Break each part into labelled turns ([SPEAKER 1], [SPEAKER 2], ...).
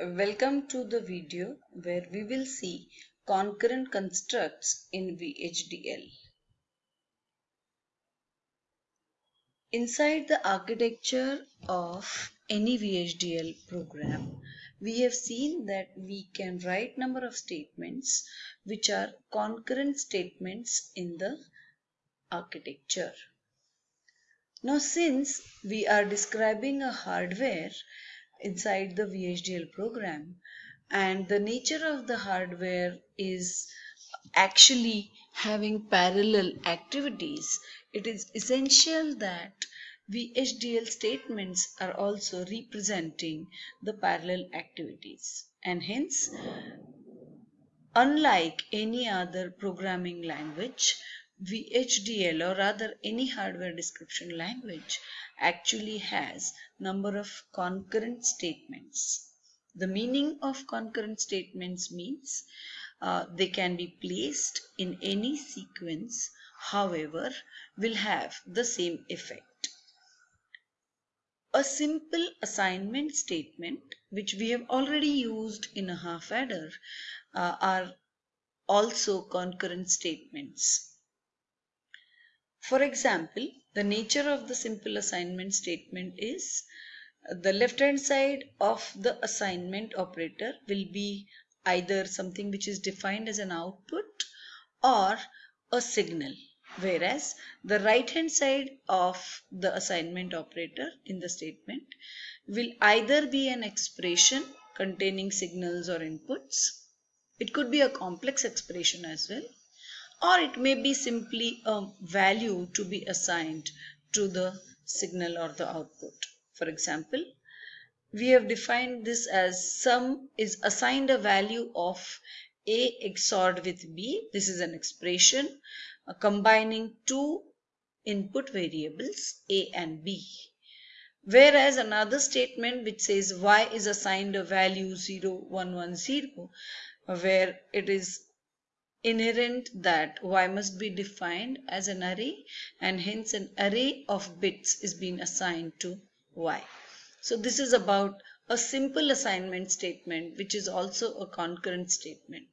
[SPEAKER 1] Welcome to the video where we will see concurrent constructs in VHDL. Inside the architecture of any VHDL program, we have seen that we can write number of statements which are concurrent statements in the architecture. Now since we are describing a hardware inside the VHDL program. And the nature of the hardware is actually having parallel activities, it is essential that VHDL statements are also representing the parallel activities. And hence unlike any other programming language VHDL or rather any hardware description language actually has number of concurrent statements. The meaning of concurrent statements means uh, they can be placed in any sequence however will have the same effect. A simple assignment statement which we have already used in a half adder uh, are also concurrent statements. For example, the nature of the simple assignment statement is uh, the left hand side of the assignment operator will be either something which is defined as an output or a signal whereas the right hand side of the assignment operator in the statement will either be an expression containing signals or inputs. It could be a complex expression as well or it may be simply a value to be assigned to the signal or the output. For example, we have defined this as sum is assigned a value of A XORed with B. This is an expression uh, combining two input variables A and B. Whereas another statement which says Y is assigned a value 0, 1, 1, 0 where it is inherent that y must be defined as an array and hence an array of bits is being assigned to y. So this is about a simple assignment statement which is also a concurrent statement.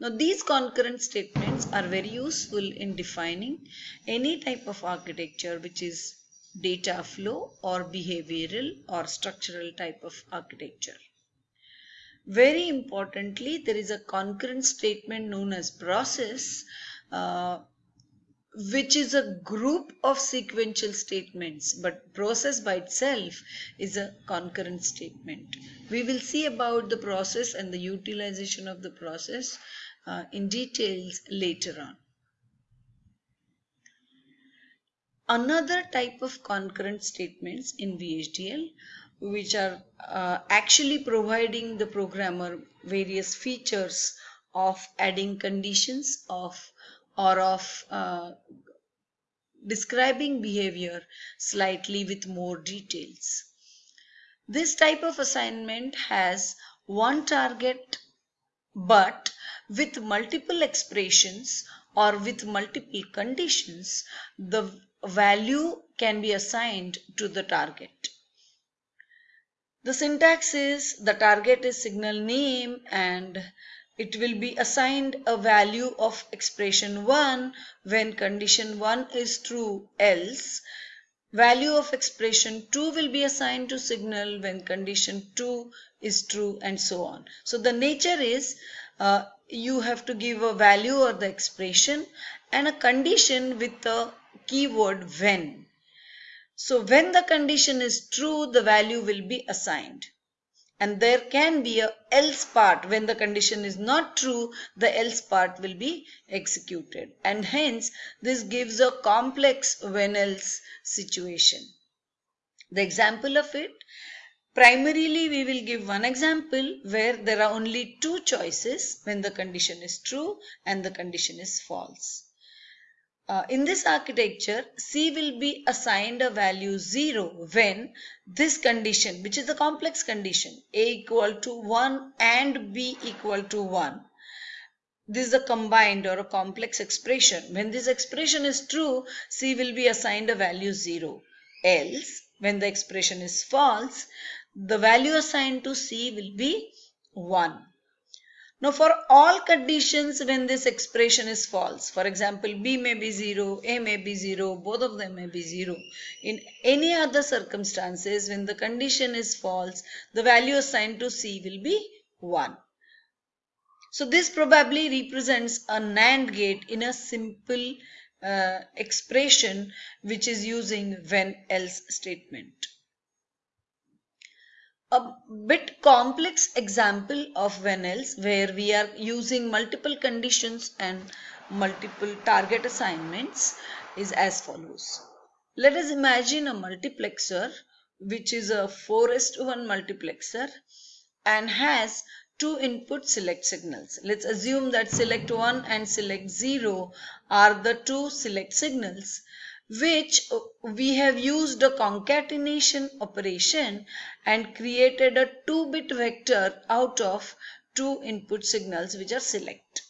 [SPEAKER 1] Now these concurrent statements are very useful in defining any type of architecture which is data flow or behavioral or structural type of architecture. Very importantly, there is a concurrent statement known as process, uh, which is a group of sequential statements, but process by itself is a concurrent statement. We will see about the process and the utilization of the process uh, in details later on. Another type of concurrent statements in VHDL which are uh, actually providing the programmer various features of adding conditions of or of uh, describing behavior slightly with more details. This type of assignment has one target but with multiple expressions or with multiple conditions the value can be assigned to the target. The syntax is the target is signal name and it will be assigned a value of expression 1 when condition 1 is true else value of expression 2 will be assigned to signal when condition 2 is true and so on. So the nature is uh, you have to give a value or the expression and a condition with the keyword when. So when the condition is true, the value will be assigned. And there can be a else part. When the condition is not true, the else part will be executed. And hence, this gives a complex when else situation. The example of it, primarily we will give one example where there are only two choices when the condition is true and the condition is false. Uh, in this architecture, C will be assigned a value 0 when this condition, which is a complex condition, A equal to 1 and B equal to 1. This is a combined or a complex expression. When this expression is true, C will be assigned a value 0. Else, when the expression is false, the value assigned to C will be 1. Now for all conditions when this expression is false, for example B may be 0, A may be 0, both of them may be 0. In any other circumstances when the condition is false, the value assigned to C will be 1. So this probably represents a NAND gate in a simple uh, expression which is using when else statement a bit complex example of when else where we are using multiple conditions and multiple target assignments is as follows. Let us imagine a multiplexer which is a 4 to 1 multiplexer and has two input select signals. Let's assume that select 1 and select 0 are the two select signals which uh, we have used a concatenation operation and created a 2-bit vector out of two input signals which are select.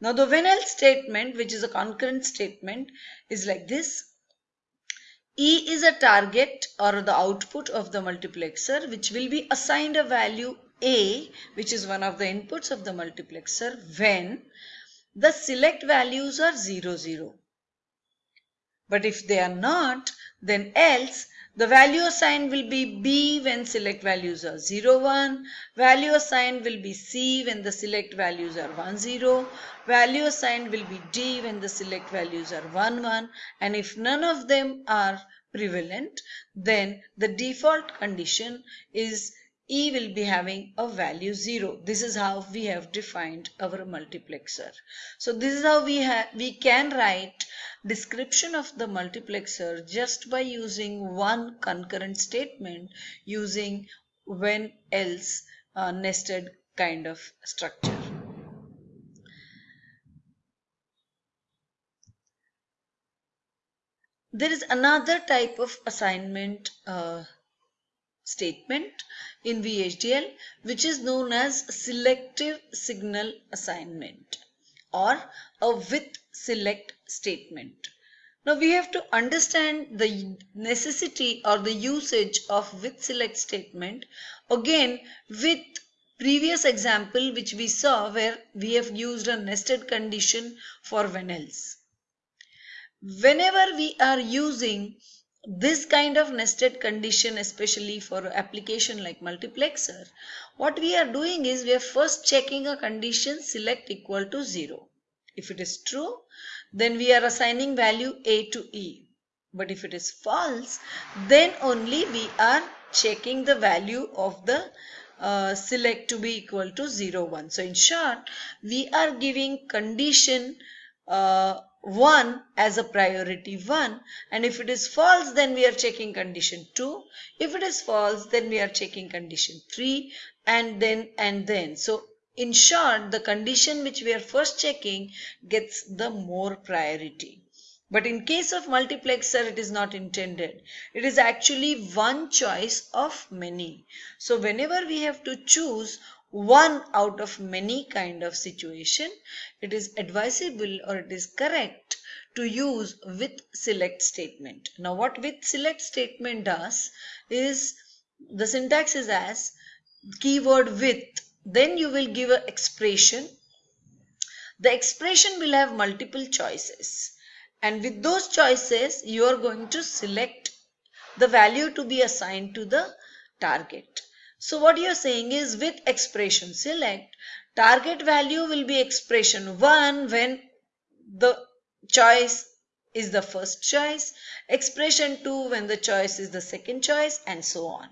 [SPEAKER 1] Now the when else statement which is a concurrent statement is like this. E is a target or the output of the multiplexer which will be assigned a value A which is one of the inputs of the multiplexer when the select values are 0, 0. But if they are not, then else the value assigned will be B when select values are 0, 1. Value assigned will be C when the select values are 1, 0. Value assigned will be D when the select values are 1, 1. And if none of them are prevalent, then the default condition is E will be having a value 0. This is how we have defined our multiplexer. So this is how we we can write description of the multiplexer just by using one concurrent statement using when else uh, nested kind of structure. There is another type of assignment uh, statement in VHDL which is known as selective signal assignment or a with select statement. Now we have to understand the necessity or the usage of with select statement again with previous example which we saw where we have used a nested condition for when else. Whenever we are using this kind of nested condition especially for application like multiplexer what we are doing is we are first checking a condition select equal to 0 if it is true then we are assigning value a to e. But if it is false then only we are checking the value of the uh, select to be equal to 0 1 so in short we are giving condition uh, 1 as a priority 1 and if it is false then we are checking condition 2 if it is false then we are checking condition 3 and then and then. So in short the condition which we are first checking gets the more priority. But in case of multiplexer it is not intended. It is actually one choice of many. So whenever we have to choose one out of many kind of situation, it is advisable or it is correct to use with select statement. Now what with select statement does is the syntax is as keyword with then you will give an expression. The expression will have multiple choices and with those choices you are going to select the value to be assigned to the target. So what you're saying is with expression select, target value will be expression 1 when the choice is the first choice, expression 2 when the choice is the second choice and so on.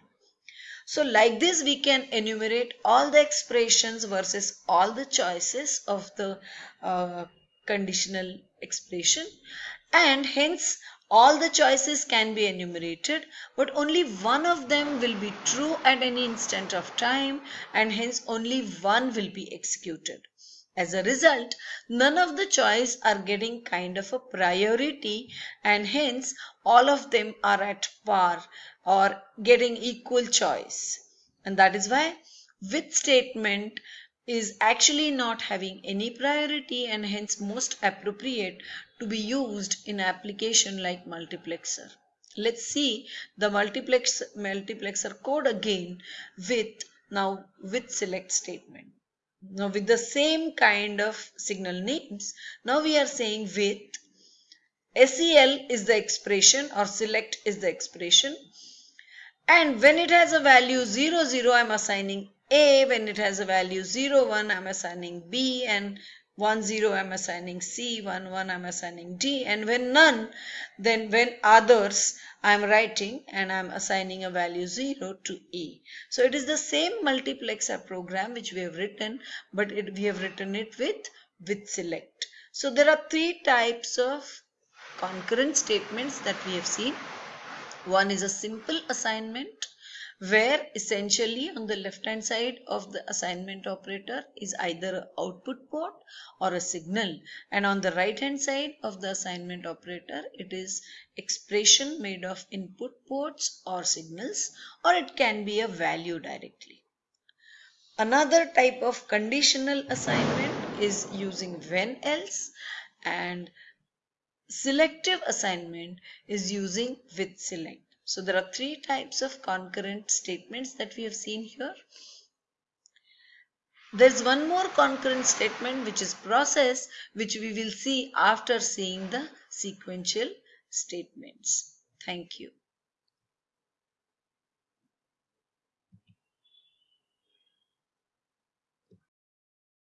[SPEAKER 1] So like this we can enumerate all the expressions versus all the choices of the uh, conditional expression and hence all the choices can be enumerated, but only one of them will be true at any instant of time and hence only one will be executed. As a result, none of the choice are getting kind of a priority and hence all of them are at par or getting equal choice. And that is why with statement is actually not having any priority and hence most appropriate to be used in application like multiplexer. Let's see the multiplex multiplexer code again with now with select statement. Now with the same kind of signal names, now we are saying with SEL is the expression or select is the expression and when it has a value 0 0 I'm assigning A when it has a value 0 1 I'm assigning B and 1 0 I'm assigning C 1 1 I'm assigning D and when none then when others I'm writing and I'm assigning a value 0 to A. So it is the same multiplexer program which we have written but it, we have written it with with select. So there are three types of concurrent statements that we have seen. One is a simple assignment where essentially on the left hand side of the assignment operator is either an output port or a signal and on the right hand side of the assignment operator it is expression made of input ports or signals or it can be a value directly. Another type of conditional assignment is using when else and Selective assignment is using with select. So there are three types of concurrent statements that we have seen here. There's one more concurrent statement which is process which we will see after seeing the sequential statements. Thank you.